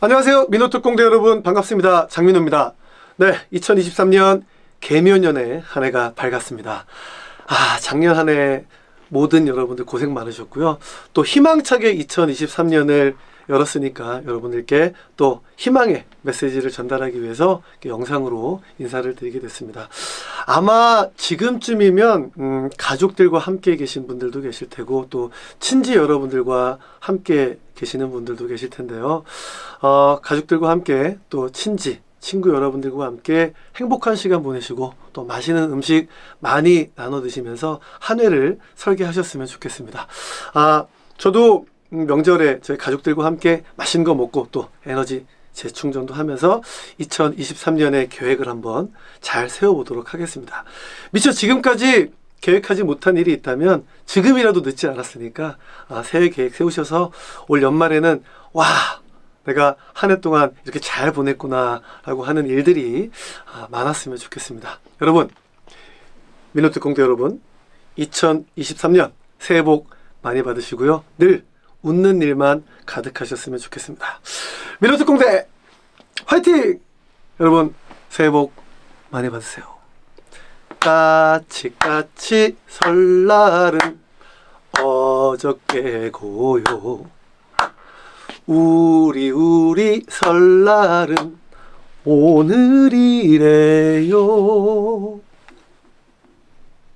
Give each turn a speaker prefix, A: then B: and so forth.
A: 안녕하세요. 민호특공대 여러분 반갑습니다. 장민호입니다. 네, 2023년 개묘년의 한 해가 밝았습니다. 아, 작년 한 해 모든 여러분들 고생 많으셨고요. 또 희망차게 2023년을 열었으니까 여러분들께 또 희망의 메시지를 전달하기 위해서 영상으로 인사를 드리게 됐습니다. 아마 지금쯤이면 음, 가족들과 함께 계신 분들도 계실 테고 또 친지 여러분들과 함께 계시는 분들도 계실 텐데요. 어, 가족들과 함께 또 친지 친구 여러분들과 함께 행복한 시간 보내시고 또 맛있는 음식 많이 나눠 드시면서 한 해를 설계하셨으면 좋겠습니다. 아, 저도 음, 명절에 저희 가족들과 함께 맛있는 거 먹고 또 에너지 재충전도 하면서 2023년의 계획을 한번 잘 세워보도록 하겠습니다. 미처 지금까지 계획하지 못한 일이 있다면 지금이라도 늦지 않았으니까 아, 새해 계획 세우셔서 올 연말에는 와 내가 한 해 동안 이렇게 잘 보냈구나 라고 하는 일들이 아, 많았으면 좋겠습니다. 여러분 민호특 공대 여러분 2023년 새해 복 많이 받으시고요. 늘 웃는 일만 가득하셨으면 좋겠습니다. 민호특 공대 화이팅! 여러분 새해 복 많이 받으세요. 까치까치 설날은 어저께 고요. 우리 우리 설날은 오늘이래요.